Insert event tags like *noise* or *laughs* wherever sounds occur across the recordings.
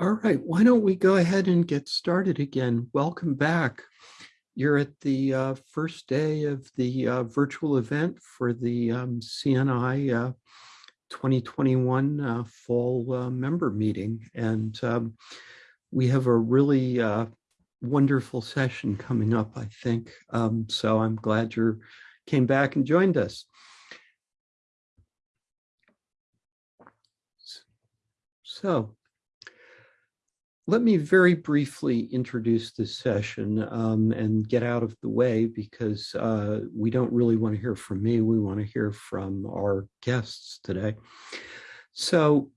All right, why don't we go ahead and get started again? Welcome back. You're at the uh, first day of the uh, virtual event for the um, CNI uh, 2021 uh, fall uh, member meeting. And um, we have a really uh, wonderful session coming up, I think. Um, so I'm glad you came back and joined us. So let me very briefly introduce this session um, and get out of the way because uh, we don't really want to hear from me. We want to hear from our guests today. So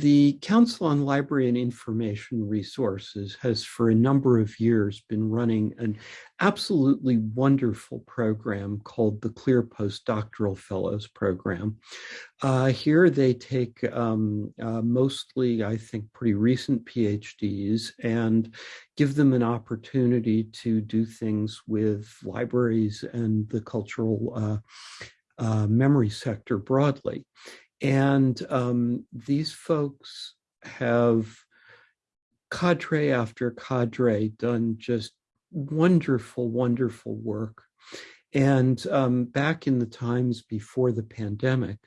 the Council on Library and Information Resources has for a number of years been running an absolutely wonderful program called the CLIR Postdoctoral Fellows Program. Uh, here they take um, uh, mostly, I think, pretty recent PhDs and give them an opportunity to do things with libraries and the cultural uh, uh memory sector broadly. And um, these folks have cadre after cadre done just wonderful, wonderful work. And um, back in the times before the pandemic,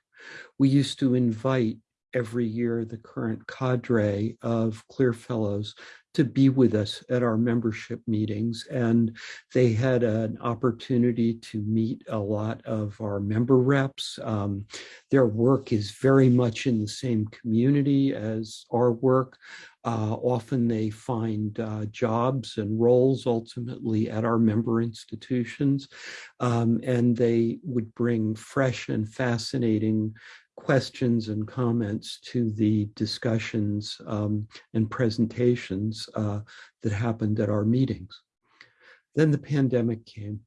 we used to invite every year the current cadre of CLIR Fellows to be with us at our membership meetings. And they had an opportunity to meet a lot of our member reps. Um, their work is very much in the same community as our work. Uh, often they find uh, jobs and roles ultimately at our member institutions, um, and they would bring fresh and fascinating questions and comments to the discussions um, and presentations uh, that happened at our meetings. Then the pandemic came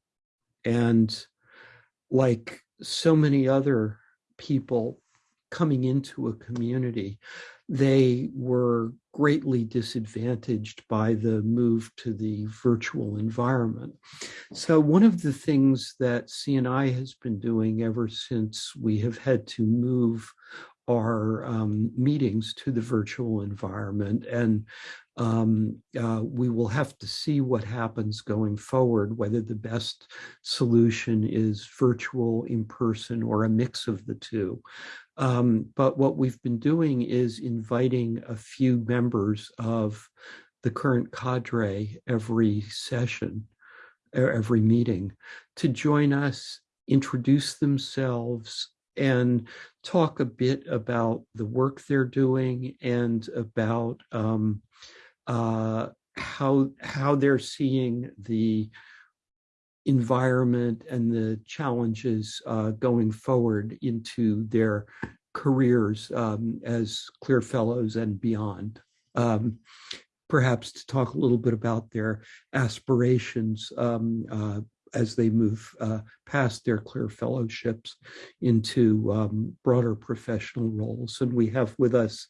and like so many other people coming into a community, they were greatly disadvantaged by the move to the virtual environment. So one of the things that CNI has been doing ever since we have had to move our um, meetings to the virtual environment and um, uh, we will have to see what happens going forward, whether the best solution is virtual, in person, or a mix of the two. Um, but what we've been doing is inviting a few members of the current cadre every session, every meeting, to join us, introduce themselves, and talk a bit about the work they're doing and about um, uh, how how they're seeing the environment and the challenges uh, going forward into their careers um, as CLIR Fellows and beyond. Um, perhaps to talk a little bit about their aspirations um, uh, as they move uh, past their CLIR Fellowships into um, broader professional roles. And we have with us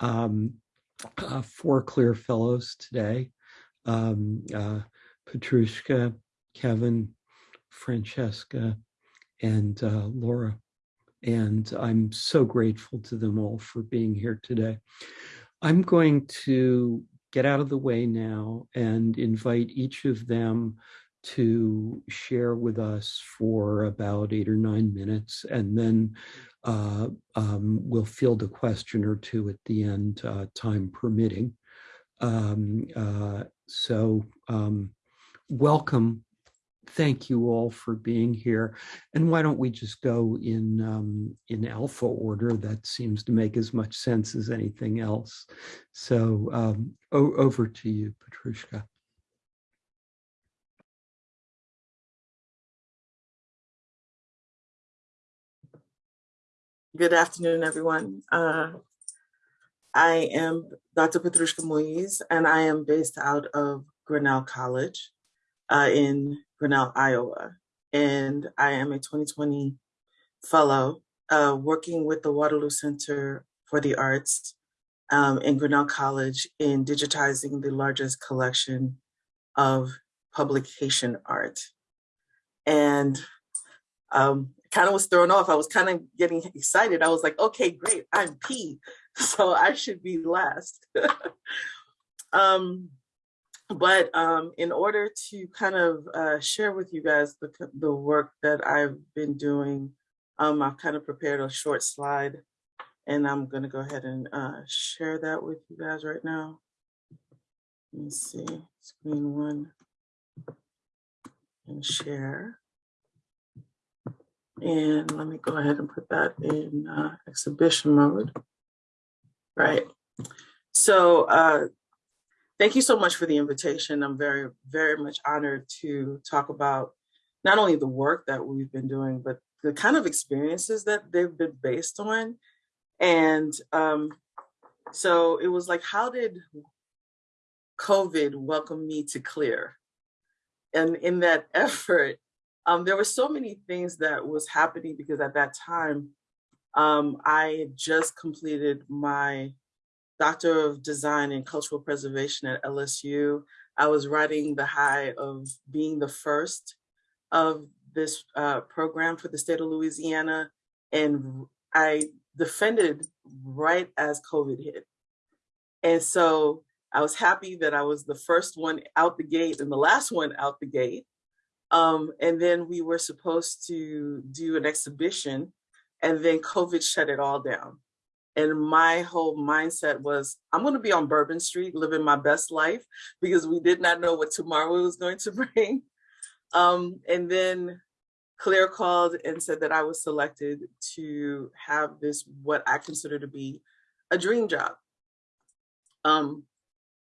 um, uh, four CLIR Fellows today. Um, uh, Petrushka, Kevin, Francesca, and uh, Laura. And I'm so grateful to them all for being here today. I'm going to get out of the way now and invite each of them to share with us for about eight or nine minutes, and then uh, um, we'll field a question or two at the end, uh, time permitting. Um, uh, so um, welcome thank you all for being here. And why don't we just go in um, in alpha order? That seems to make as much sense as anything else. So um, over to you, Petrushka. Good afternoon, everyone. Uh, I am Dr. Petrushka Moise, and I am based out of Grinnell College uh, in Grinnell, Iowa. And I am a 2020 fellow uh, working with the Waterloo Center for the Arts um, in Grinnell College in digitizing the largest collection of publication art. And um, kind of was thrown off. I was kind of getting excited. I was like, okay, great, I'm P. *laughs* so I should be last. *laughs* um, but um, in order to kind of uh, share with you guys the, the work that I've been doing, um, I've kind of prepared a short slide and I'm gonna go ahead and uh, share that with you guys right now. Let me see, screen one and share. And let me go ahead and put that in uh, exhibition mode. Right. So uh, thank you so much for the invitation. I'm very, very much honored to talk about not only the work that we've been doing, but the kind of experiences that they've been based on. And um, so it was like, how did COVID welcome me to CLIR? And in that *laughs* effort, um, there were so many things that was happening because at that time, um, I had just completed my Doctor of Design in Cultural Preservation at LSU. I was riding the high of being the first of this uh, program for the state of Louisiana. And I defended right as COVID hit. And so I was happy that I was the first one out the gate and the last one out the gate. Um, and then we were supposed to do an exhibition and then COVID shut it all down. And my whole mindset was, I'm going to be on Bourbon Street living my best life because we did not know what tomorrow was going to *laughs* bring. Um, and then CLIR called and said that I was selected to have this, what I consider to be a dream job. Um,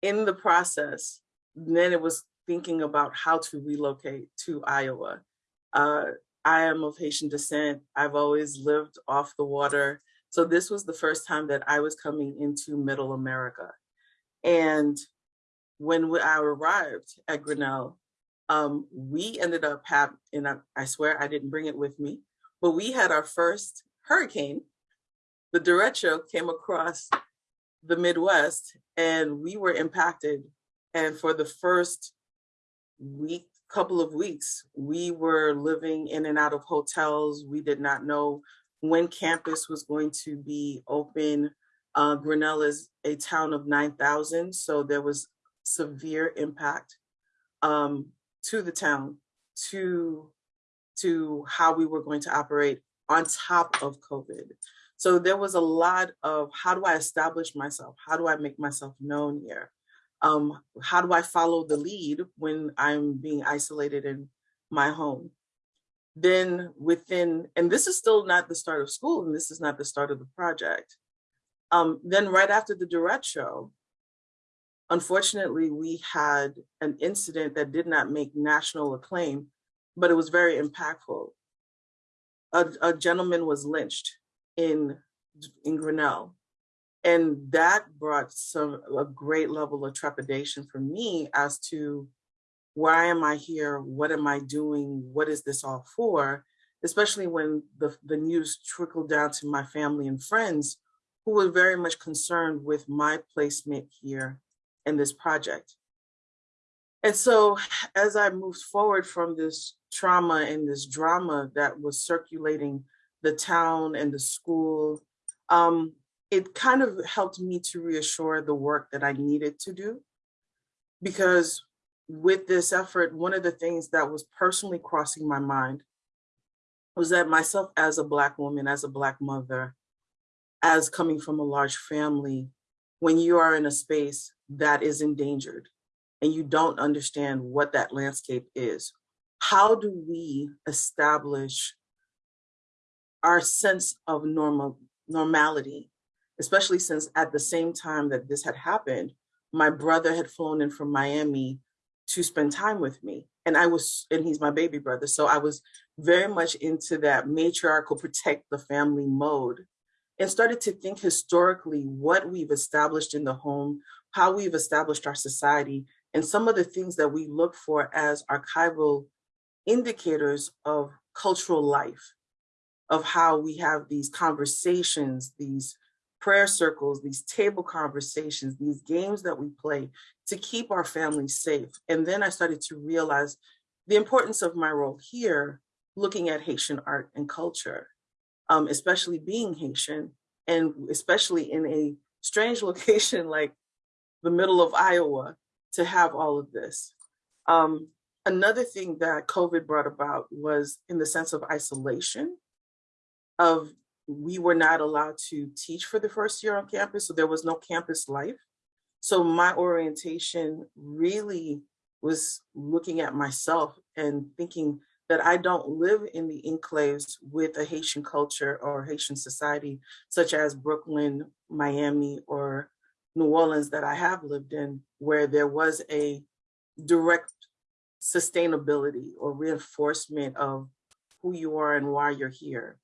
in the process, then it was thinking about how to relocate to Iowa. Uh, I am of Haitian descent. I've always lived off the water. So this was the first time that I was coming into middle America. And when I arrived at Grinnell, um, we ended up having, and I, I swear I didn't bring it with me, but we had our first hurricane. The derecho came across the Midwest and we were impacted. And for the first week, couple of weeks, we were living in and out of hotels. We did not know when campus was going to be open. Uh, Grinnell is a town of 9,000, so there was severe impact um, to the town, to, to how we were going to operate on top of COVID. So there was a lot of how do I establish myself? How do I make myself known here? Um, how do I follow the lead when I'm being isolated in my home? Then within, and this is still not the start of school, and this is not the start of the project. Um, then right after the derecho, unfortunately, we had an incident that did not make national acclaim, but it was very impactful. A, a gentleman was lynched in, in Grinnell and that brought some a great level of trepidation for me as to why am I here? What am I doing? What is this all for? Especially when the, the news trickled down to my family and friends who were very much concerned with my placement here in this project. And so as I moved forward from this trauma and this drama that was circulating the town and the school, um, it kind of helped me to reassure the work that I needed to do. Because with this effort, one of the things that was personally crossing my mind was that myself as a Black woman, as a Black mother, as coming from a large family, when you are in a space that is endangered and you don't understand what that landscape is, how do we establish our sense of normal normality? Especially since at the same time that this had happened, my brother had flown in from Miami to spend time with me. And I was, and he's my baby brother. So I was very much into that matriarchal protect the family mode and started to think historically what we've established in the home, how we've established our society, and some of the things that we look for as archival indicators of cultural life, of how we have these conversations, these prayer circles, these table conversations, these games that we play to keep our families safe. And then I started to realize the importance of my role here, looking at Haitian art and culture, um, especially being Haitian, and especially in a strange *laughs* location like the middle of Iowa to have all of this. Um, another thing that COVID brought about was in the sense of isolation of we were not allowed to teach for the first year on campus, so there was no campus life. So my orientation really was looking at myself and thinking that I don't live in the enclaves with a Haitian culture or Haitian society, such as Brooklyn, Miami, or New Orleans that I have lived in, where there was a direct sustainability or reinforcement of who you are and why you're here.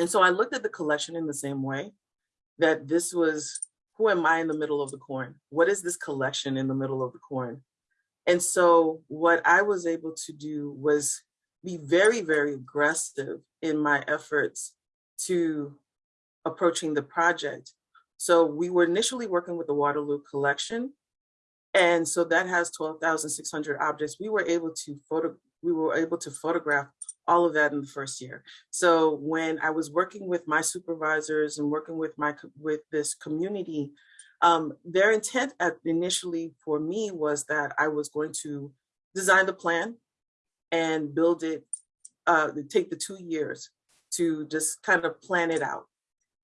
And so I looked at the collection in the same way that this was, who am I in the middle of the corn? What is this collection in the middle of the corn? And so what I was able to do was be very, very aggressive in my efforts to approaching the project. So we were initially working with the Waterloo collection. And so that has 12,600 objects. We were able to photo, we were able to photograph all of that in the first year. So when I was working with my supervisors and working with my with this community, um, their intent at, initially for me was that I was going to design the plan and build it, uh, take the two years to just kind of plan it out.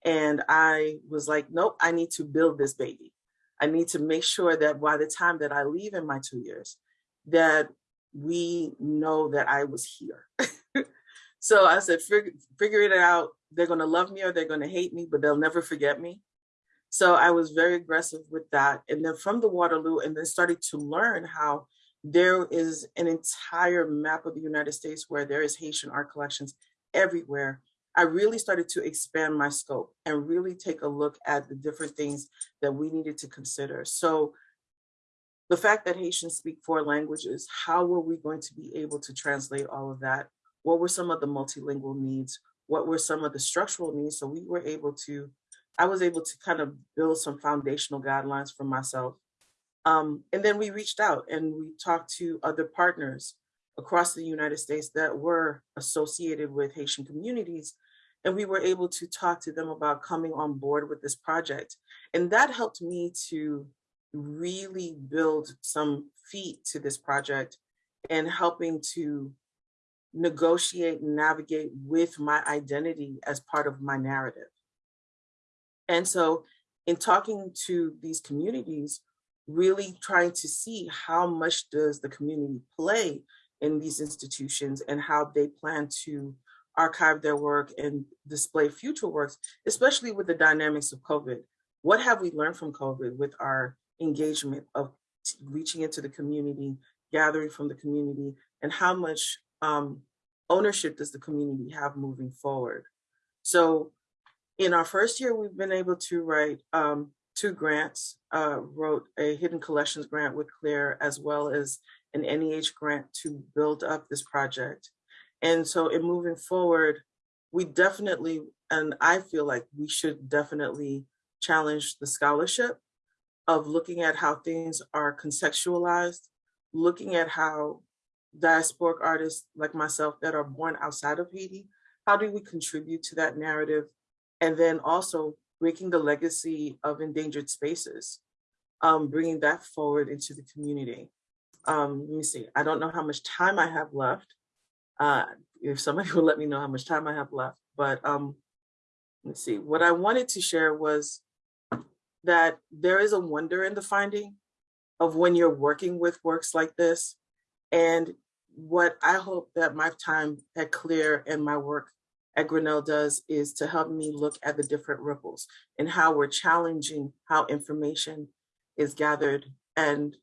And I was like, nope, I need to build this baby. I need to make sure that by the time that I leave in my two years, that we know that I was here. *laughs* so I said, figure, figure it out. They're going to love me or they're going to hate me, but they'll never forget me. So I was very aggressive with that. And then from the Waterloo, and then started to learn how there is an entire map of the United States where there is Haitian art collections everywhere. I really started to expand my scope and really take a look at the different things that we needed to consider. So the fact that Haitians speak four languages, how were we going to be able to translate all of that? What were some of the multilingual needs? What were some of the structural needs? So we were able to, I was able to kind of build some foundational guidelines for myself. Um, and then we reached out and we talked to other partners across the United States that were associated with Haitian communities. And we were able to talk to them about coming on board with this project. And that helped me to really build some feet to this project and helping to negotiate and navigate with my identity as part of my narrative. And so in talking to these communities, really trying to see how much does the community play in these institutions and how they plan to archive their work and display future works, especially with the dynamics of COVID. What have we learned from COVID with our engagement of reaching into the community, gathering from the community, and how much um, ownership does the community have moving forward? So in our first year, we've been able to write um, two grants, uh, wrote a hidden collections grant with CLIR, as well as an NEH grant to build up this project. And so in moving forward, we definitely, and I feel like we should definitely challenge the scholarship of looking at how things are contextualized, looking at how diasporic artists like myself that are born outside of Haiti, how do we contribute to that narrative? And then also breaking the legacy of endangered spaces, um, bringing that forward into the community. Um, let me see, I don't know how much time I have left. Uh, if somebody *laughs* will let me know how much time I have left, but um, let's see, what I wanted to share was that there is a wonder in the finding of when you're working with works like this. And what I hope that my time at CLIR and my work at Grinnell does is to help me look at the different ripples and how we're challenging how information is gathered and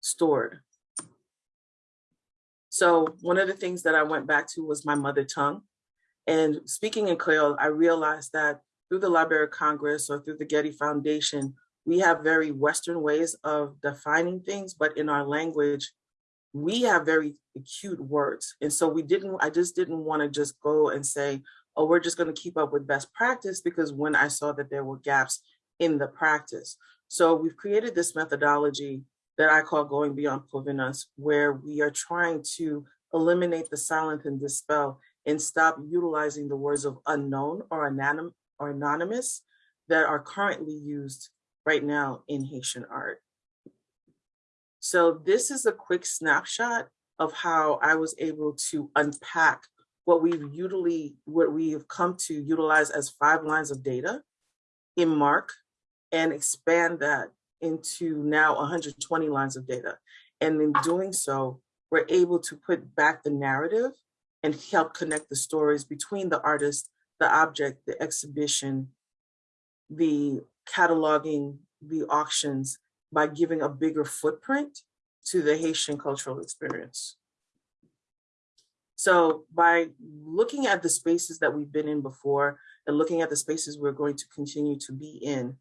stored. So one of the things that I went back to was my mother tongue. And speaking in Creole, I realized that through the Library of Congress or through the Getty Foundation, we have very Western ways of defining things, but in our language, we have very acute words. And so we didn't, I just didn't want to just go and say, oh, we're just going to keep up with best practice because when I saw that there were gaps in the practice. So we've created this methodology that I call going beyond provenance, where we are trying to eliminate the silent and dispel and stop utilizing the words of unknown or or anonymous that are currently used right now in Haitian art. So this is a quick snapshot of how I was able to unpack what we've usually, what we have come to utilize as five lines of data in MARC and expand that into now 120 lines of data. And in doing so, we're able to put back the narrative and help connect the stories between the artist, the object, the exhibition, the cataloging, the auctions, by giving a bigger footprint to the Haitian cultural experience. So by looking at the spaces that we've been in before and looking at the spaces we're going to continue to be in,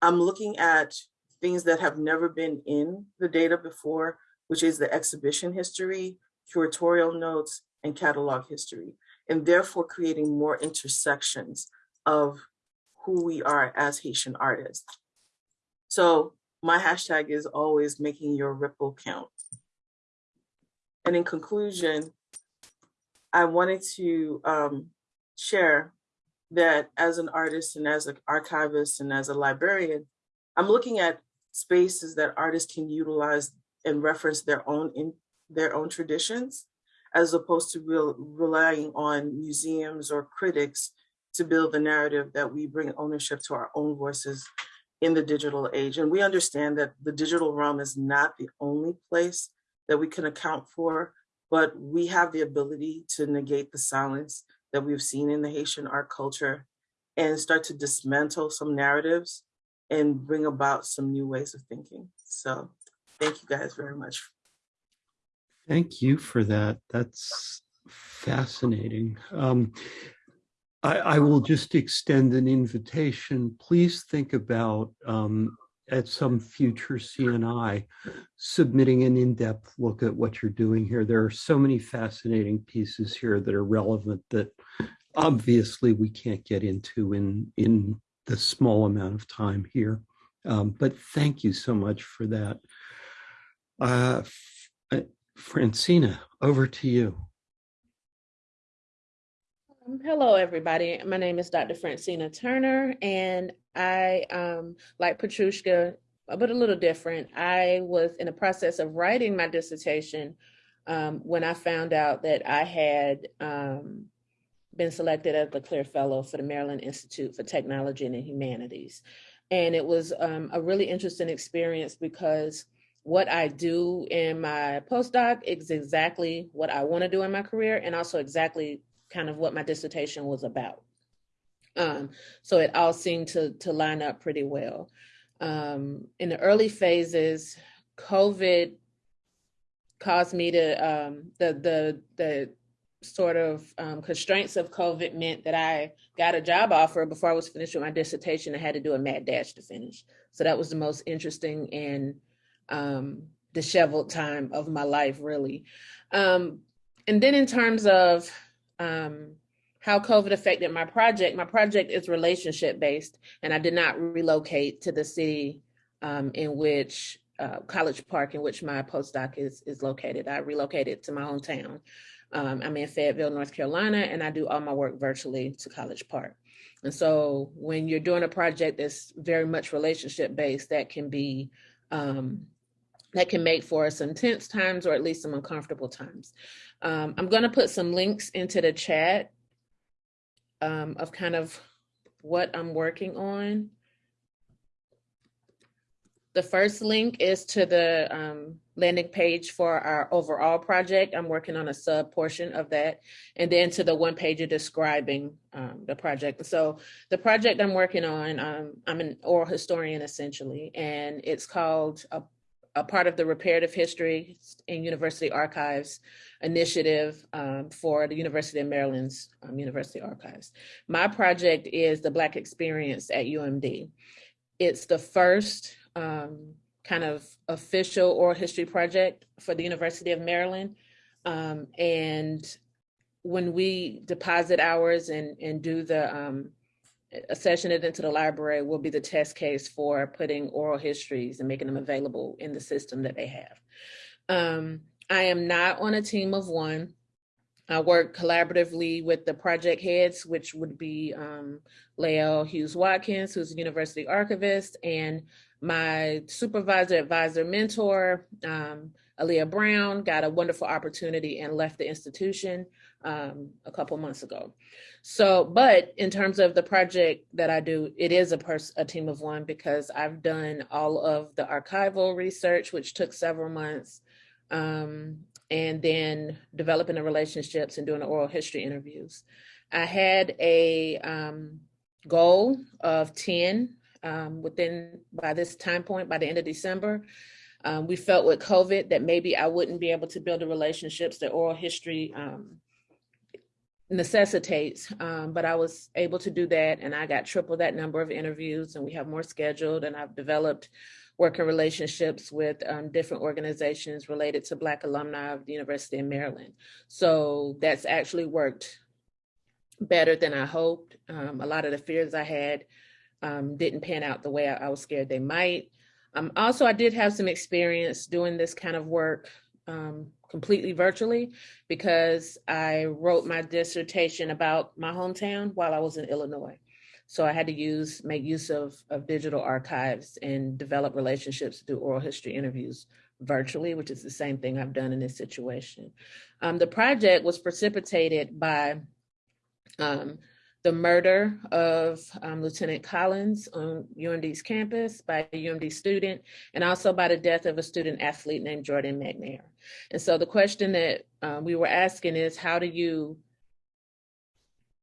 I'm looking at things that have never been in the data before, which is the exhibition history, curatorial notes, and catalog history, and therefore creating more intersections of who we are as Haitian artists. So my hashtag is always making your ripple count. And in conclusion, I wanted to um, share that as an artist and as an archivist and as a librarian, I'm looking at spaces that artists can utilize and reference their own in their own traditions, as opposed to real, relying on museums or critics to build the narrative that we bring ownership to our own voices in the digital age. And we understand that the digital realm is not the only place that we can account for, but we have the ability to negate the silence that we've seen in the Haitian art culture and start to dismantle some narratives and bring about some new ways of thinking. So thank you guys very much. Thank you for that. That's fascinating. Um, I, I, will just extend an invitation. Please think about um, at some future CNI submitting an in-depth look at what you're doing here. There are so many fascinating pieces here that are relevant that obviously we can't get into in, in the small amount of time here. Um, but thank you so much for that. Uh, uh Francina, over to you. Hello, everybody. My name is Dr. Francina Turner, and I, um, like Petrushka, but a little different. I was in the process of writing my dissertation um, when I found out that I had um, been selected as the CLIR Fellow for the Maryland Institute for Technology and Humanities. And it was um, a really interesting experience because what I do in my postdoc is exactly what I want to do in my career and also exactly kind of what my dissertation was about. Um, so it all seemed to, to line up pretty well. Um, in the early phases, COVID caused me to, um, the, the, the sort of um, constraints of COVID meant that I got a job offer before I was finished with my dissertation. I had to do a mad dash to finish. So that was the most interesting and um, disheveled time of my life, really. Um, and then in terms of um, how COVID affected my project, my project is relationship based, and I did not relocate to the city um, in which uh, College Park, in which my postdoc is, is located. I relocated to my hometown. Um, I'm in Fayetteville, North Carolina, and I do all my work virtually to College Park. And so when you're doing a project that's very much relationship based, that can be um, that can make for some tense times or at least some uncomfortable times. Um, I'm going to put some links into the chat um, of kind of what I'm working on. The first link is to the um, landing page for our overall project. I'm working on a sub portion of that. And then to the one page of describing um, the project. So the project I'm working on, um, I'm an oral historian essentially, and it's called a, a part of the Reparative History in University Archives initiative um, for the University of Maryland's um, University Archives. My project is the Black Experience at UMD. It's the first um, kind of official oral history project for the University of Maryland. Um, and when we deposit ours and, and do the accession it into the library will be the test case for putting oral histories and making them available in the system that they have. Um, I am not on a team of one. I work collaboratively with the project heads, which would be um, Hughes Watkins, who's a university archivist, and my supervisor, advisor, mentor, um, Aleia Brown, got a wonderful opportunity and left the institution um, a couple months ago. So, but in terms of the project that I do, it is a, pers- a team of one because I've done all of the archival research, which took several months, um, and then developing the relationships and doing the oral history interviews. I had a um, goal of 10 um, within by this time point, by the end of December. Um, we felt with COVID that maybe I wouldn't be able to build the relationships that oral history um, necessitates, um, but I was able to do that and I got triple that number of interviews and we have more scheduled and I've developed working relationships with um, different organizations related to Black alumni of the University of Maryland. So that's actually worked better than I hoped. Um, a lot of the fears I had um, didn't pan out the way I, I was scared they might. Um, also, I did have some experience doing this kind of work um, completely virtually because I wrote my dissertation about my hometown while I was in Illinois. So I had to use make use of, of digital archives and develop relationships through oral history interviews virtually, which is the same thing I've done in this situation. Um, the project was precipitated by um, the murder of um, Lieutenant Collins on UMD's campus by a UMD student, and also by the death of a student athlete named Jordan McNair. And so the question that uh, we were asking is, how do you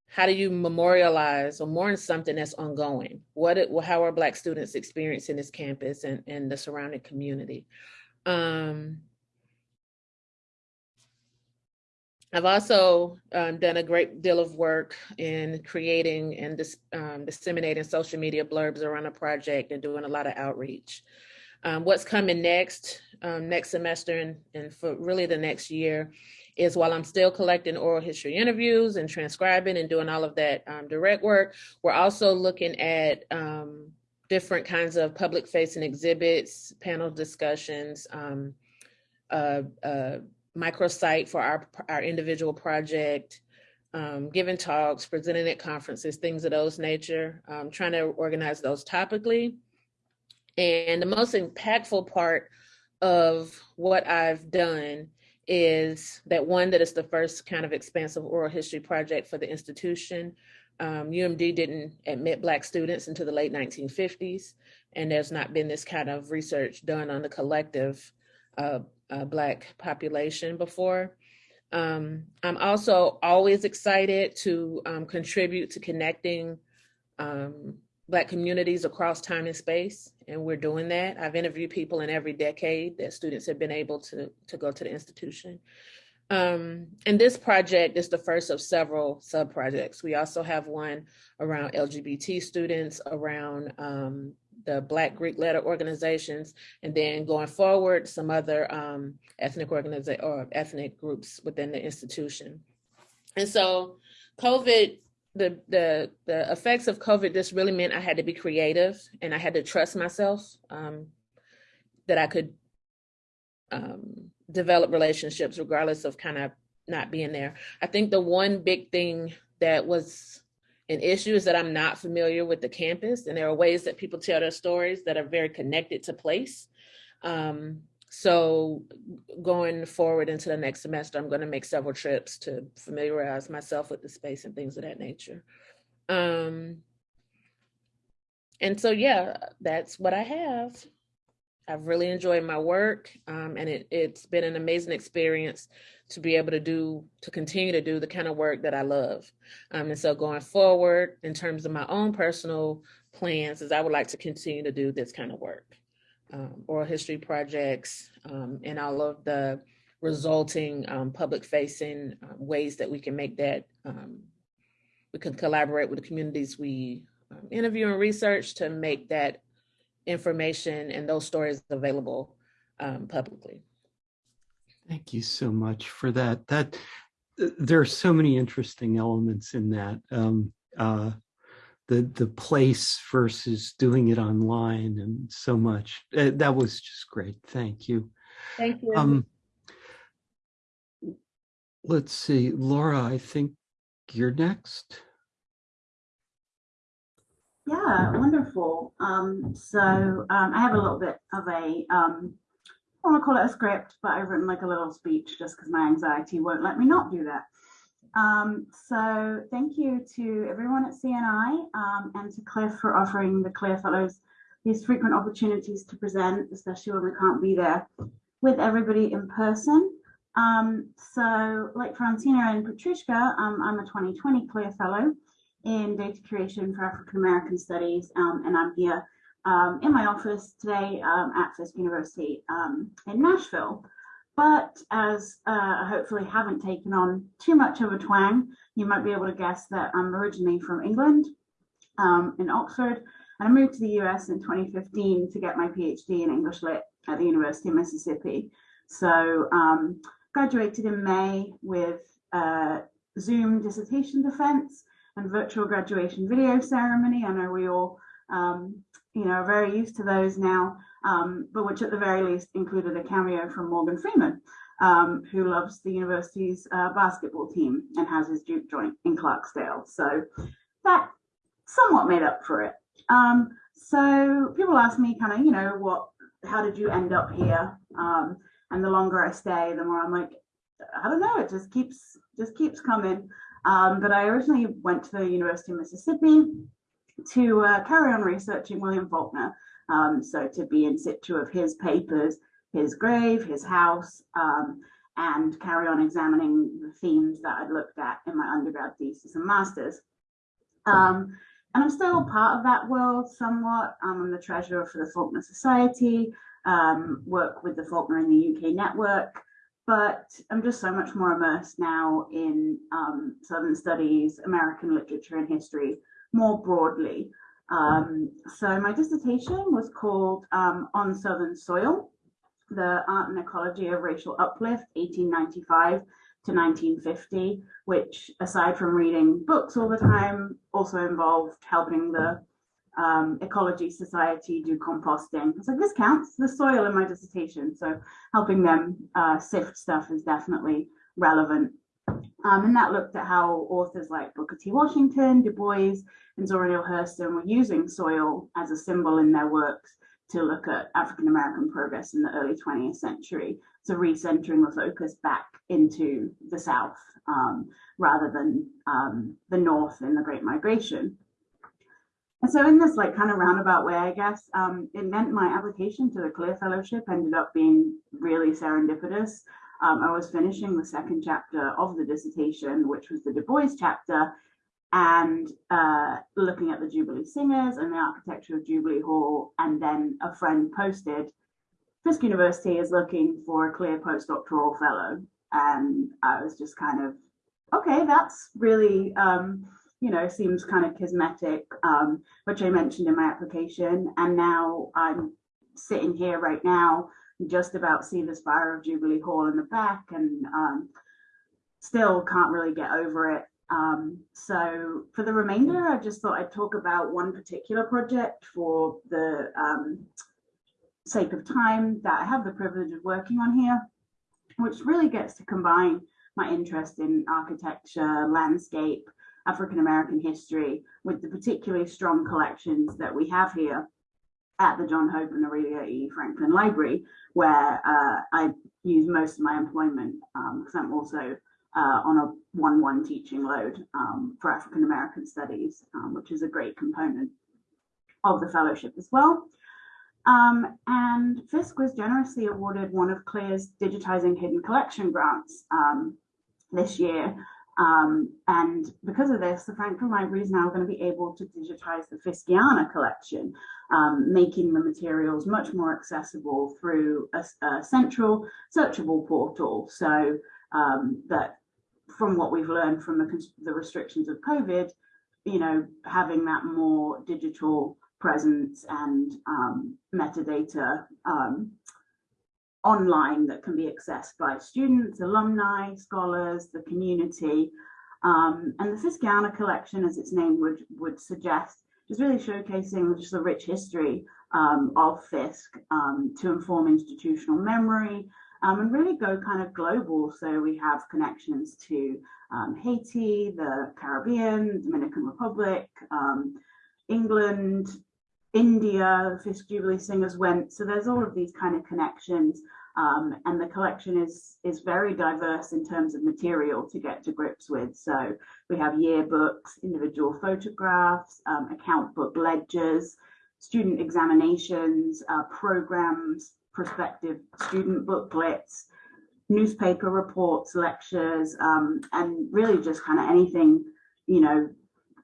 how do you memorialize or mourn something that's ongoing? What it, how are Black students experiencing this campus and, and the surrounding community? Um, I've also um, done a great deal of work in creating and dis, um, disseminating social media blurbs around a project and doing a lot of outreach. Um, what's coming next, um, next semester and, and for really the next year is while I'm still collecting oral history interviews and transcribing and doing all of that um, direct work, we're also looking at um, different kinds of public facing exhibits, panel discussions, uh, uh, microsite for our, our individual project, um, giving talks, presenting at conferences, things of those nature, um, trying to organize those topically. And the most impactful part of what I've done is that one, that it's the first kind of expansive oral history project for the institution. Um, UMD didn't admit Black students into the late 1950s, and there's not been this kind of research done on the collective uh, Black population before. Um, I'm also always excited to um, contribute to connecting um, Black communities across time and space, and we're doing that. I've interviewed people in every decade that students have been able to, to go to the institution. Um, and this project is the first of several sub-projects. We also have one around LGBT students, around um, the Black Greek letter organizations, and then going forward, some other um, ethnic organization or ethnic groups within the institution. And so COVID, the, the, the effects of COVID just really meant I had to be creative and I had to trust myself um, that I could um, develop relationships regardless of kind of not being there. I think the one big thing that was an issue is that I'm not familiar with the campus, and there are ways that people tell their stories that are very connected to place. Um, so going forward into the next semester, I'm going to make several trips to familiarize myself with the space and things of that nature. Um, and so, yeah, that's what I have. I've really enjoyed my work, um, and it, it's been an amazing experience to be able to do, to continue to do the kind of work that I love. Um, and so going forward, in terms of my own personal plans, is I would like to continue to do this kind of work. Um, oral history projects um, and all of the resulting um, public facing um, ways that we can make that, um, we can collaborate with the communities we interview and research to make that information and those stories available publicly. Thank you so much for that. That there are so many interesting elements in that. Um, uh, the the place versus doing it online and so much. Uh, that was just great. Thank you. Thank you. Um, let's see, Laura, I think you're next. Yeah, wonderful. Um, so um, I have a little bit of a, um, I want to call it a script, but I've written like a little speech just because my anxiety won't let me not do that. Um, so thank you to everyone at CNI um, and to Cliff for offering the CLIR Fellows these frequent opportunities to present, especially when we can't be there with everybody in person. Um, so like Francina and Petrushka, um, I'm a 2020 CLIR Fellow in data curation for African American studies, um, and I'm here um, in my office today um, at Fisk University um, in Nashville. But as uh, I hopefully haven't taken on too much of a twang, you might be able to guess that I'm originally from England, um, in Oxford, and I moved to the US in 2015 to get my PhD in English Lit at the University of Mississippi. So um, graduated in May with uh, Zoom dissertation defense and virtual graduation video ceremony. I know we all, um, you know, very used to those now, um, but which at the very least included a cameo from Morgan Freeman, um, who loves the university's uh, basketball team and has his juke joint in Clarksdale. So that somewhat made up for it. Um, so people ask me kind of, you know, what, how did you end up here? Um, and the longer I stay, the more I'm like, I don't know, it just keeps, just keeps coming. Um, but I originally went to the University of Mississippi to uh, carry on researching William Faulkner. Um, so to be in situ of his papers, his grave, his house, um, and carry on examining the themes that I'd looked at in my undergrad thesis and master's. Um, and I'm still part of that world somewhat. I'm the treasurer for the Faulkner Society, um, work with the Faulkner in the UK network, but I'm just so much more immersed now in um, Southern studies, American literature and history more broadly. Um, so my dissertation was called um, On Southern Soil, the Art and Ecology of Racial Uplift, 1895 to 1950, which aside from reading books all the time, also involved helping the um, Ecology Society do composting. Like, this counts, the soil in my dissertation. So helping them uh, sift stuff is definitely relevant. Um, and that looked at how authors like Booker T. Washington, Du Bois, and Zora Neale Hurston were using soil as a symbol in their works to look at African American progress in the early 20th century. So recentering the focus back into the South um, rather than um, the North in the Great Migration. And so in this like kind of roundabout way, I guess, um, it meant my application to the CLIR Fellowship ended up being really serendipitous. Um, I was finishing the second chapter of the dissertation, which was the Du Bois chapter, and uh, looking at the Jubilee Singers and the architecture of Jubilee Hall. And then a friend posted, Fisk University is looking for a CLIR postdoctoral fellow. And I was just kind of, okay, that's really, um, you know, seems kind of cosmetic, um, which I mentioned in my application. And now I'm sitting here right now, just about see the spire of Jubilee Hall in the back and um, still can't really get over it. Um, so for the remainder, I just thought I'd talk about one particular project for the um, sake of time that I have the privilege of working on here, which really gets to combine my interest in architecture, landscape, African American history with the particularly strong collections that we have here at the John Hope and Aurelia E. Franklin Library, where uh, I use most of my employment because um, I'm also uh, on a 1-1 teaching load um, for African American Studies, um, which is a great component of the fellowship as well. Um, and Fisk was generously awarded one of CLIR's Digitizing Hidden Collection grants um, this year. Um, and because of this, the Franklin Library is now going to be able to digitize the Fiskiana collection, um, making the materials much more accessible through a, a central searchable portal. So um, that from what we've learned from the, the restrictions of COVID, you know, having that more digital presence and um, metadata um, online that can be accessed by students, alumni, scholars, the community. Um, and the Fiskiana collection, as its name would, would suggest, is really showcasing just the rich history um, of Fisk um, to inform institutional memory um, and really go kind of global. So we have connections to um, Haiti, the Caribbean, Dominican Republic, um, England, India, Fisk Jubilee Singers went. So there's all of these kind of connections. Um, and the collection is is very diverse in terms of material to get to grips with. So we have yearbooks, individual photographs, um, account book ledgers, student examinations, uh, programs, prospective student booklets, newspaper reports, lectures, um, and really just kind of anything, you know,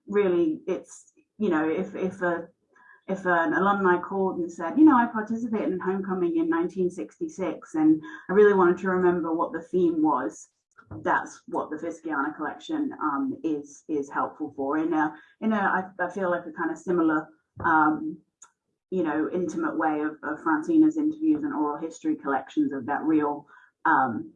really it's, you know, if, if a if an alumni called and said, you know, I participated in homecoming in 1966 and I really wanted to remember what the theme was, that's what the Fiskiana collection um, is is helpful for. In a, in a, I, I feel like a kind of similar, um, you know, intimate way of, of Francina's interviews and oral history collections of that real um,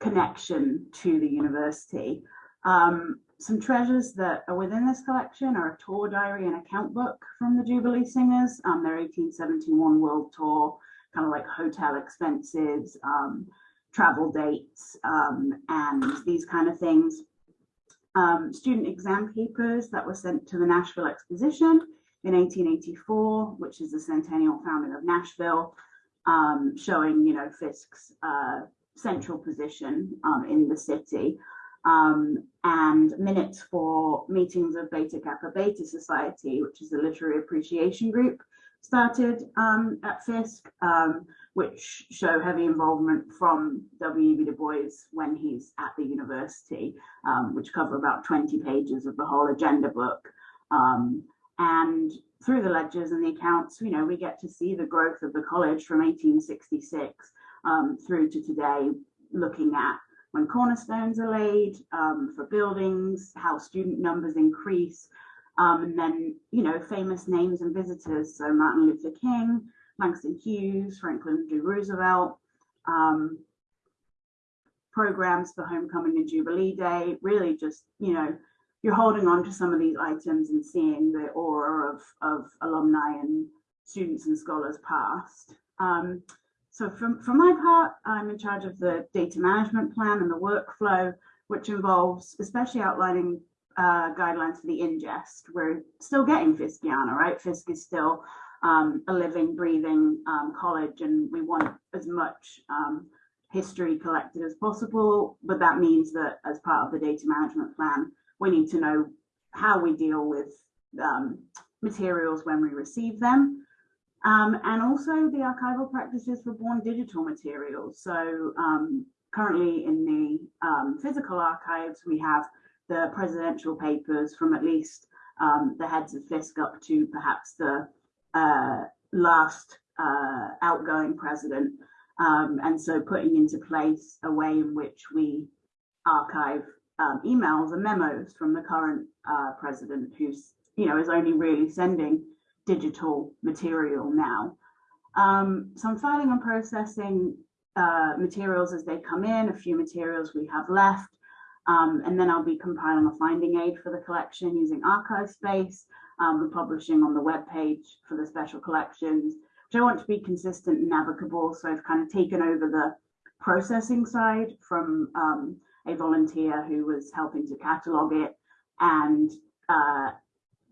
connection to the university. Um, some treasures that are within this collection are a tour diary and account book from the Jubilee Singers, um, their 1871 world tour, kind of like hotel expenses, um, travel dates, um, and these kind of things. Um, student exam papers that were sent to the Nashville Exposition in 1884, which is the centennial founding of Nashville, um, showing, you know, Fisk's uh, central position um, in the city um, and minutes for meetings of Beta Kappa Beta Society, which is a literary appreciation group, started um, at Fisk, um, which show heavy involvement from W.E.B. Du Bois when he's at the university, um, which cover about 20 pages of the whole agenda book. Um, and through the ledgers and the accounts, you know, we get to see the growth of the college from 1866 um, through to today, looking at when cornerstones are laid um, for buildings, how student numbers increase, um, and then, you know, famous names and visitors. So Martin Luther King, Langston Hughes, Franklin D. Roosevelt, um, programs for homecoming and Jubilee Day, really just, you know, you're holding on to some of these items and seeing the aura of, of alumni and students and scholars past. Um, so for, for my part, I'm in charge of the data management plan and the workflow, which involves especially outlining uh, guidelines for the ingest. We're still getting Fiskiana, right? Fisk is still um, a living, breathing um, college, and we want as much um, history collected as possible. But that means that as part of the data management plan, we need to know how we deal with um, materials when we receive them. Um, and also the archival practices for born digital materials. So um, currently in the um, physical archives, we have the presidential papers from at least um, the heads of Fisk up to perhaps the uh, last uh, outgoing president. Um, and so putting into place a way in which we archive um, emails and memos from the current uh, president who's, you know, is only really sending digital material now. Um, so I'm filing and processing uh, materials as they come in, a few materials we have left, um, and then I'll be compiling a finding aid for the collection using ArchivesSpace um, and publishing on the web page for the special collections, which I want to be consistent and navigable. So I've kind of taken over the processing side from um, a volunteer who was helping to catalog it and uh,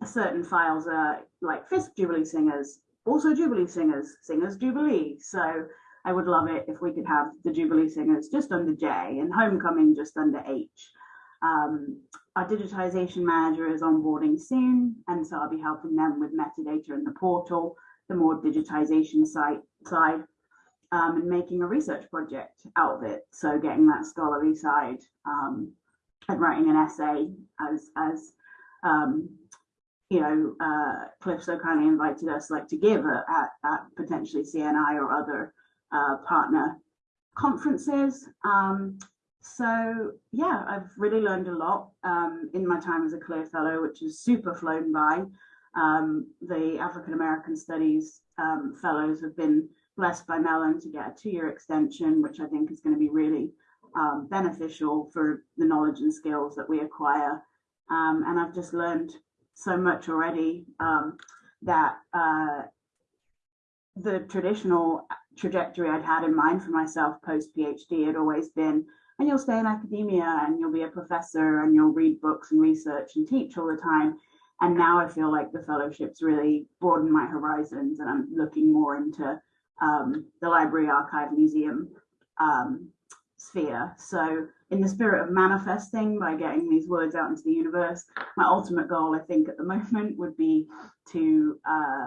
certain files are like Fisk Jubilee singers, also Jubilee singers, singers Jubilee. So I would love it if we could have the Jubilee singers just under J and Homecoming just under H. Um, our digitization manager is onboarding soon, and so I'll be helping them with metadata in the portal, the more digitization site side, um, and making a research project out of it. So getting that scholarly side um, and writing an essay as as um, you know, uh, Cliff so kindly invited us like to give at, at potentially CNI or other uh, partner conferences. Um, so yeah, I've really learned a lot um, in my time as a CLIR Fellow, which is super flown by. Um, the African American Studies um, Fellows have been blessed by Mellon to get a two-year extension, which I think is going to be really um, beneficial for the knowledge and skills that we acquire. Um, and I've just learned so much already um, that uh, the traditional trajectory I'd had in mind for myself post PhD had always been, and you'll stay in academia and you'll be a professor and you'll read books and research and teach all the time. And now I feel like the fellowships really broaden my horizons and I'm looking more into um, the library, archive, museum um, sphere. So in the spirit of manifesting by getting these words out into the universe, my ultimate goal, I think at the *laughs* moment would be to uh,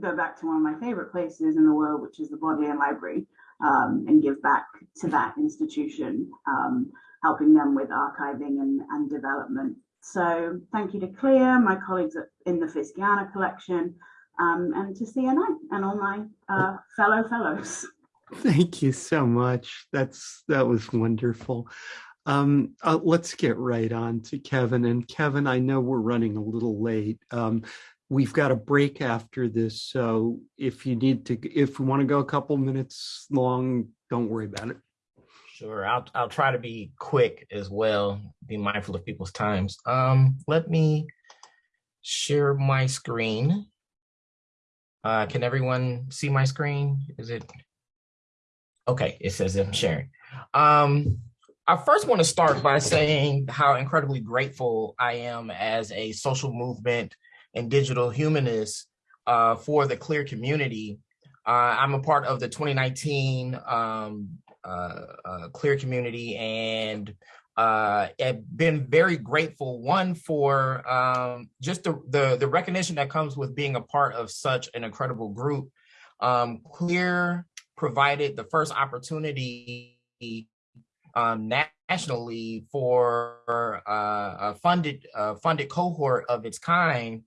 go back to one of my favorite places in the world, which is the Bodleian Library, um, and give back to that institution, um, helping them with archiving and, and development. So thank you to CLIR, my colleagues in the Fiskiana collection, um, and to CNI and all my uh, fellow fellows. *laughs* Thank you so much. That's that was wonderful. Um, uh, let's get right on to Kevin. And Kevin, I know we're running a little late. Um, we've got a break after this, so if you need to, if we want to go a couple minutes long, don't worry about it. Sure, I'll I'll try to be quick as well. Be mindful of people's times. Um, let me share my screen. Uh, can everyone see my screen? Is it? Okay, it says I'm sharing. Um, I first want to start by saying how incredibly grateful I am as a social movement and digital humanist uh, for the CLIR community. Uh, I'm a part of the 2019 um, uh, uh, CLIR community and uh, have been very grateful, one, for um, just the, the, the, recognition that comes with being a part of such an incredible group. Um, CLIR provided the first opportunity um, nationally for uh, a funded uh, funded cohort of its kind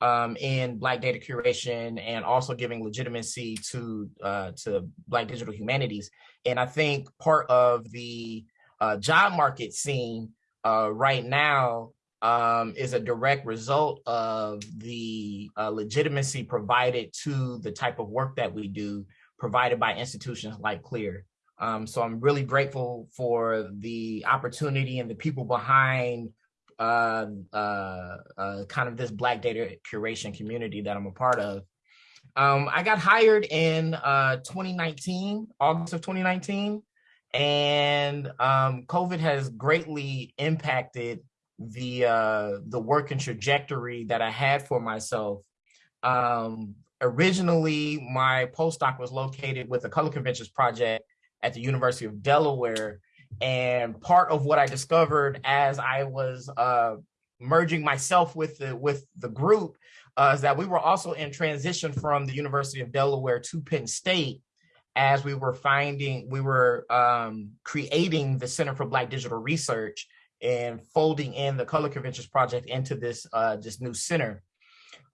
um, in Black data curation and also giving legitimacy to uh, to Black digital humanities. And I think part of the uh, job market scene uh, right now um, is a direct result of the uh, legitimacy provided to the type of work that we do provided by institutions like CLIR. Um, so I'm really grateful for the opportunity and the people behind uh, uh, uh, kind of this Black data curation community that I'm a part of. Um, I got hired in uh, 2019, August of 2019, and um, COVID has greatly impacted the uh, the work and trajectory that I had for myself. Um, originally, my postdoc was located with the Color Conventions Project at the University of Delaware. And part of what I discovered as I was uh, merging myself with the with the group uh, is that we were also in transition from the University of Delaware to Penn State as we were finding, we were um, creating the Center for Black Digital Research and folding in the Color Conventions Project into this, uh, this new center.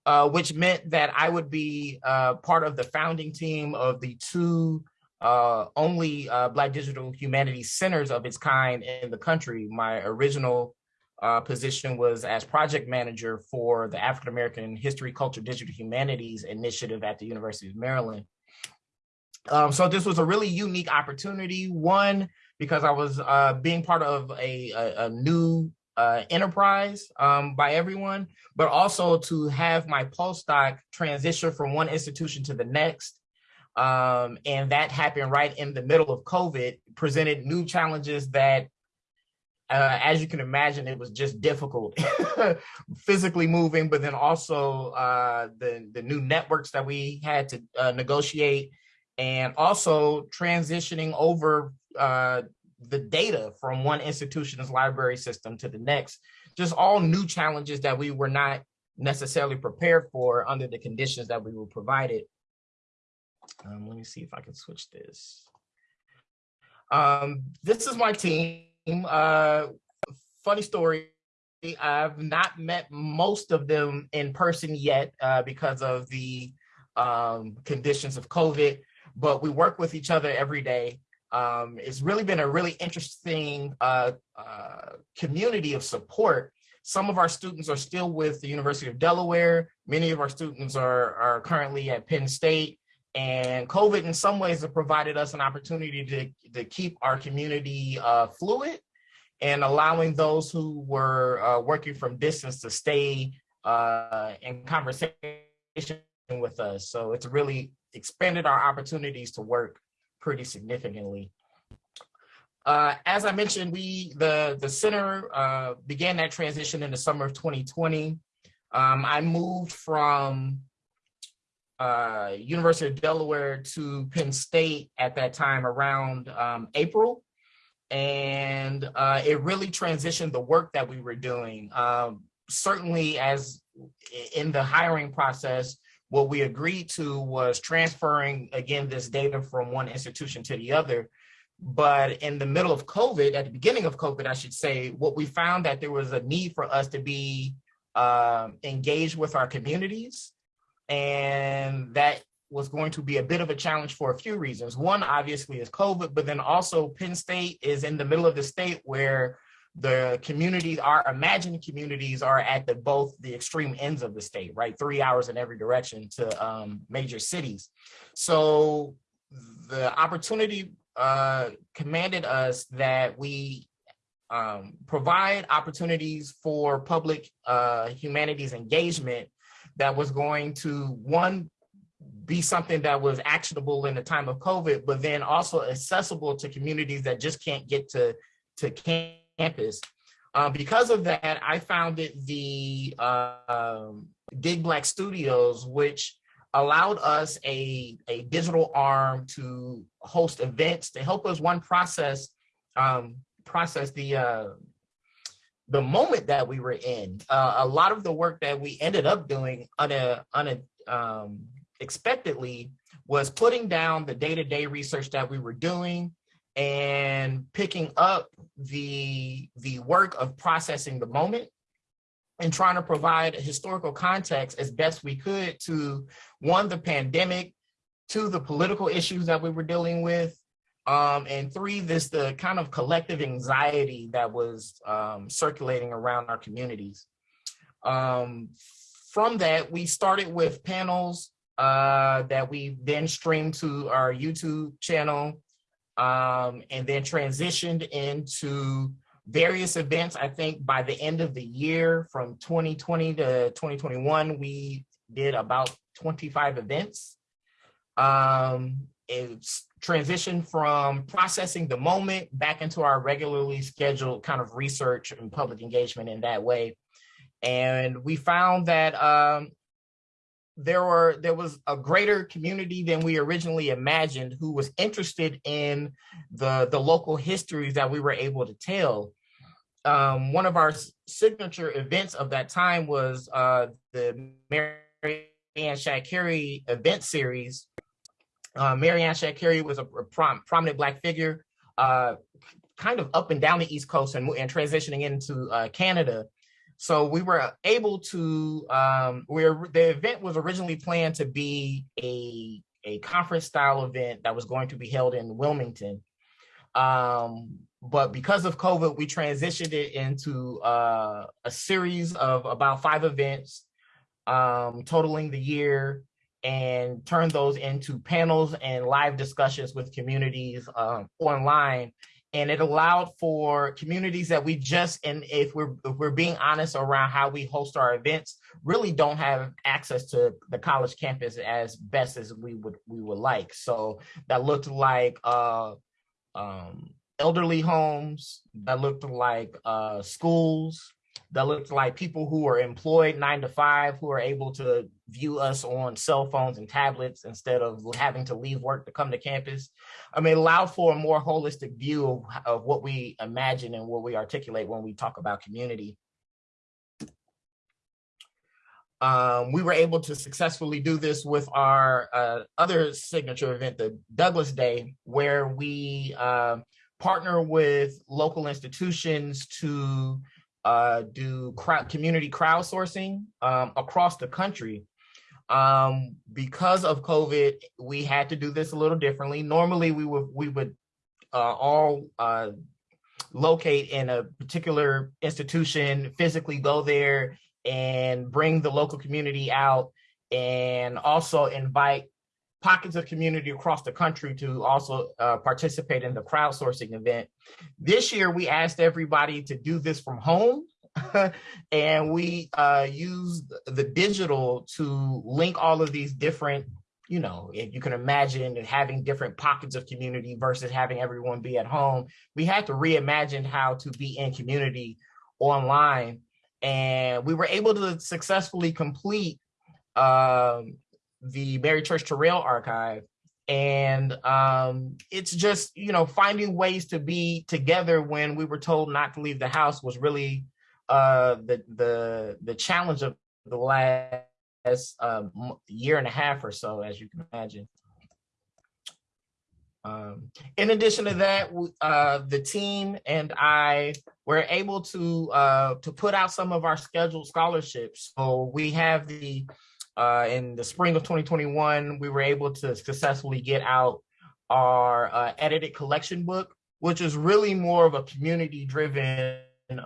Uh, which meant that I would be uh, part of the founding team of the two uh, only uh, Black Digital Humanities centers of its kind in the country. My original uh, position was as project manager for the African American History, Culture, Digital Humanities initiative at the University of Maryland. Um, so this was a really unique opportunity. One, because I was uh, being part of a, a, a new uh, enterprise um, by everyone, but also to have my postdoc transition from one institution to the next. Um, and that happened right in the middle of COVID, presented new challenges that, uh, as you can imagine, it was just difficult *laughs* physically moving, but then also uh, the, the new networks that we had to uh, negotiate and also transitioning over uh, the data from one institution's library system to the next, just all new challenges that we were not necessarily prepared for under the conditions that we were provided. Um, let me see if I can switch this. Um, this is my team. Uh, funny story. I've not met most of them in person yet uh, because of the um, conditions of COVID, but we work with each other every day. Um, it's really been a really interesting uh, uh, community of support. Some of our students are still with the University of Delaware. Many of our students are, are currently at Penn State. And COVID in some ways have provided us an opportunity to, to keep our community uh, fluid and allowing those who were uh, working from distance to stay uh, in conversation with us. So it's really expanded our opportunities to work pretty significantly. Uh, as I mentioned, we the the center uh, began that transition in the summer of 2020. Um, I moved from uh, University of Delaware to Penn State at that time around um, April. And uh, it really transitioned the work that we were doing. Um, certainly as in the hiring process, what we agreed to was transferring, again, this data from one institution to the other. But in the middle of COVID, at the beginning of COVID, I should say, what we found that there was a need for us to be uh, engaged with our communities. And that was going to be a bit of a challenge for a few reasons. One, obviously, is COVID, but then also Penn State is in the middle of the state where the communities, our imagined communities are at the both the extreme ends of the state, right? Three hours in every direction to um, major cities. So the opportunity uh, commanded us that we um, provide opportunities for public uh, humanities engagement that was going to, one, be something that was actionable in the time of COVID, but then also accessible to communities that just can't get to, to campus. Uh, because of that, I founded the uh, Dig Black Studios, which allowed us a, a digital arm to host events to help us one process um, process the uh, the moment that we were in. Uh, a lot of the work that we ended up doing on a um, expectedly was putting down the day-to-day -day research that we were doing and picking up the the work of processing the moment and trying to provide a historical context as best we could to one, the pandemic, two, the political issues that we were dealing with, um, and three, this the kind of collective anxiety that was um, circulating around our communities. Um, from that, we started with panels uh, that we then streamed to our YouTube channel um, and then transitioned into various events. I think by the end of the year from 2020 to 2021, we did about 25 events. Um, it's transitioned from processing the moment back into our regularly scheduled kind of research and public engagement in that way. And we found that um, there were there was a greater community than we originally imagined who was interested in the the local histories that we were able to tell um, one of our signature events of that time was uh, the Mary Ann Shadd Cary event series. Uh, Mary Ann Shadd Cary was a prom prominent Black figure, uh, kind of up and down the East Coast and, and transitioning into uh, Canada. So we were able to, um, where the event was originally planned to be a, a conference style event that was going to be held in Wilmington. Um, but because of COVID, we transitioned it into uh, a series of about five events um, totaling the year and turned those into panels and live discussions with communities um, online and it allowed for communities that we just and if we're if we're being honest around how we host our events really don't have access to the college campus as best as we would we would like. So that looked like uh um elderly homes that looked like uh schools that looked like people who are employed nine to five who are able to view us on cell phones and tablets instead of having to leave work to come to campus. I mean, allow for a more holistic view of, of what we imagine and what we articulate when we talk about community. Um, we were able to successfully do this with our uh, other signature event, the Douglass Day, where we uh, partner with local institutions to uh, do crowd, community crowdsourcing um, across the country. Um, because of COVID, we had to do this a little differently. Normally, we would we would uh, all uh, locate in a particular institution, physically go there and bring the local community out, and also invite pockets of community across the country to also uh, participate in the crowdsourcing event. This year, we asked everybody to do this from home. *laughs* and we uh, used the digital to link all of these different you know, if you can imagine having different pockets of community versus having everyone be at home, we had to reimagine how to be in community online. And we were able to successfully complete um, the Mary Church Terrell archive. And um, it's just, you know, finding ways to be together when we were told not to leave the house was really uh, the, the, the challenge of the last um, year and a half or so, as you can imagine. Um, in addition to that, uh, the team and I were able to uh, to put out some of our scheduled scholarships. So we have the uh, in the spring of 2021, we were able to successfully get out our uh, edited collection book, which is really more of a community driven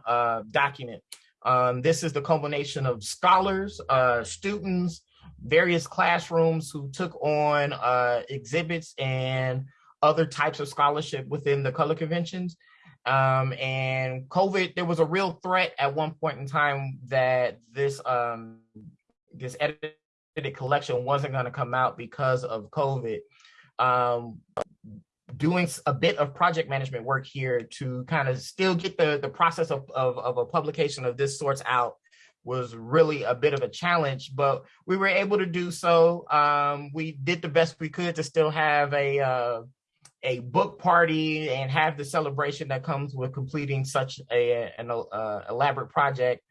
uh, document. Um, this is the culmination of scholars, uh, students, various classrooms who took on uh, exhibits and other types of scholarship within the color conventions. Um, and COVID, there was a real threat at one point in time that this um, this edited collection wasn't going to come out because of COVID. Um, doing a bit of project management work here to kind of still get the, the process of, of, of a publication of this sorts out was really a bit of a challenge, but we were able to do so. Um, we did the best we could to still have a uh, a book party and have the celebration that comes with completing such a an uh, elaborate project.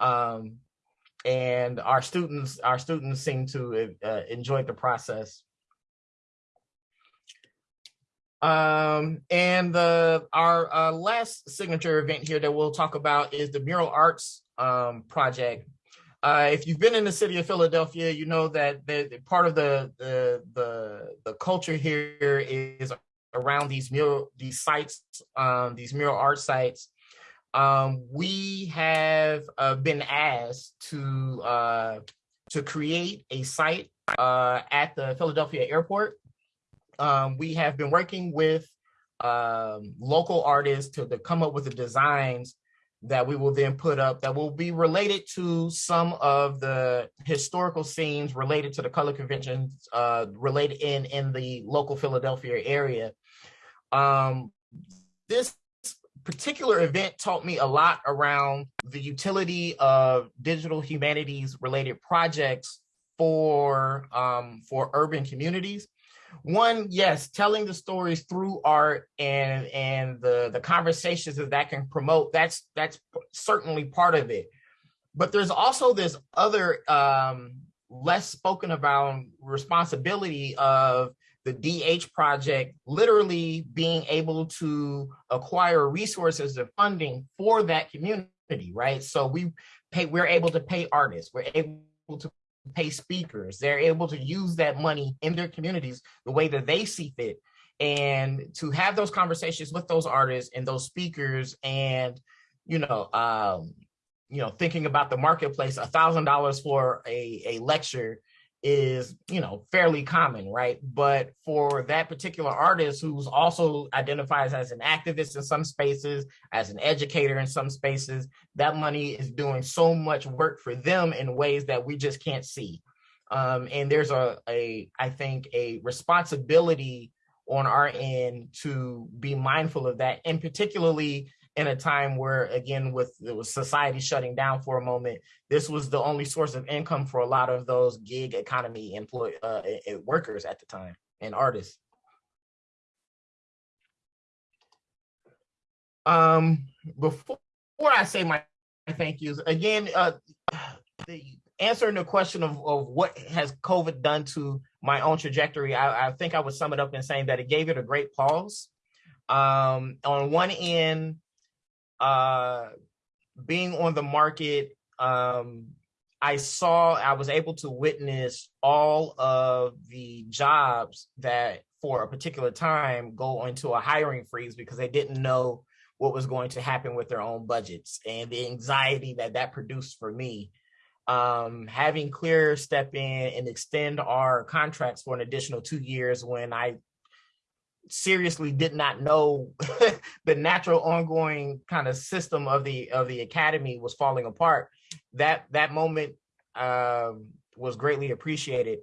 Um, and our students our students seem to uh, enjoy the process. Um, and the our uh, last signature event here that we'll talk about is the Mural Arts um, project. Uh, if you've been in the city of Philadelphia, you know that the, the part of the, the, the the culture here is around these mural these sites, um, these mural art sites. Um, we have uh, been asked to uh, to create a site uh, at the Philadelphia airport um, we have been working with um, local artists to, to come up with the designs that we will then put up that will be related to some of the historical scenes related to the color conventions uh, related in, in the local Philadelphia area. Um, this particular event taught me a lot around the utility of digital humanities related projects for um, for urban communities. One yes telling the stories through art and and the the conversations that that can promote that's that's certainly part of it. But there's also this other um less spoken about responsibility of the DH project literally being able to acquire resources and funding for that community, right? So we pay, we're able to pay artists, we're able to pay speakers. They're able to use that money in their communities the way that they see fit and to have those conversations with those artists and those speakers and, you know, um, you know, thinking about the marketplace, a thousand dollars for a, a lecture is, you know, fairly common, right? But for that particular artist who's also identifies as an activist in some spaces, as an educator in some spaces, that money is doing so much work for them in ways that we just can't see. Um, and there's a, a, I think, a responsibility on our end to be mindful of that, and particularly in a time where, again, with, society shutting down for a moment, this was the only source of income for a lot of those gig economy employ uh, workers at the time and artists. Um, before, before I say my thank yous, again, uh, the answering the question of, of what has COVID done to my own trajectory, I, I think I would sum it up in saying that it gave it a great pause. Um, on one end, uh, being on the market, um, I saw, I was able to witness all of the jobs that for a particular time go into a hiring freeze because they didn't know what was going to happen with their own budgets and the anxiety that that produced for me. Um, having CLIR step in and extend our contracts for an additional two years when I seriously did not know *laughs* the natural ongoing kind of system of the of the academy was falling apart that that moment um, was greatly appreciated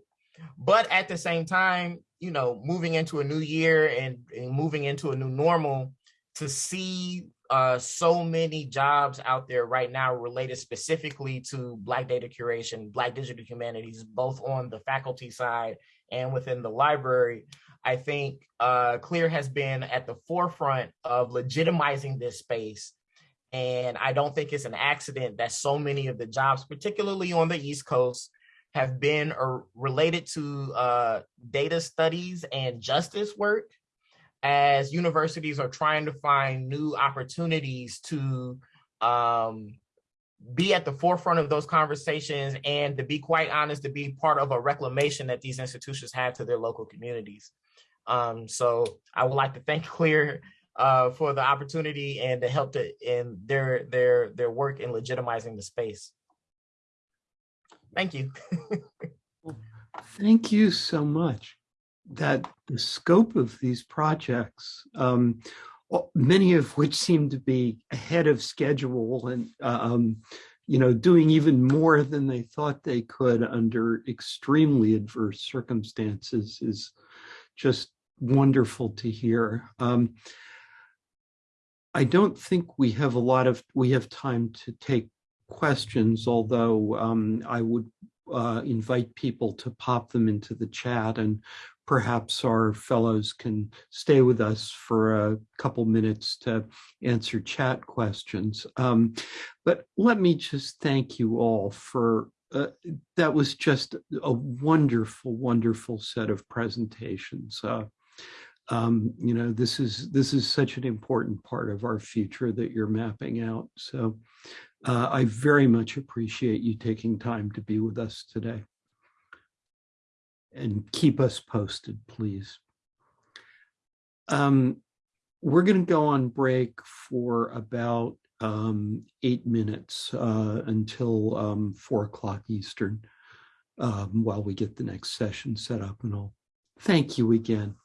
but at the same time, you know, moving into a new year and, and moving into a new normal, to see uh, so many jobs out there right now related specifically to Black data curation, Black digital humanities, both on the faculty side and within the library. I think uh, CLIR has been at the forefront of legitimizing this space. And I don't think it's an accident that so many of the jobs, particularly on the East Coast, have been or related to uh, data studies and justice work as universities are trying to find new opportunities to um, be at the forefront of those conversations and to be quite honest, to be part of a reclamation that these institutions have to their local communities. Um, so I would like to thank *laughs* CLIR uh, for the opportunity and to help in their, their, their work in legitimizing the space. Thank you. Thank you so much. That the scope of these projects, um, many of which seem to be ahead of schedule and, um, you know, doing even more than they thought they could under extremely adverse circumstances is just wonderful to hear. Um, I don't think we have a lot of, we have time to take questions, although um, I would uh, invite people to pop them into the chat and perhaps our fellows can stay with us for a couple minutes to answer chat questions. Um, but let me just thank you all for, uh, that was just a wonderful, wonderful set of presentations. Uh, um, you know, this is this is such an important part of our future that you're mapping out. So uh, I very much appreciate you taking time to be with us today. And keep us posted, please. Um, we're going to go on break for about um, eight minutes uh, until um, four o'clock Eastern um, while we get the next session set up and all. Thank you again.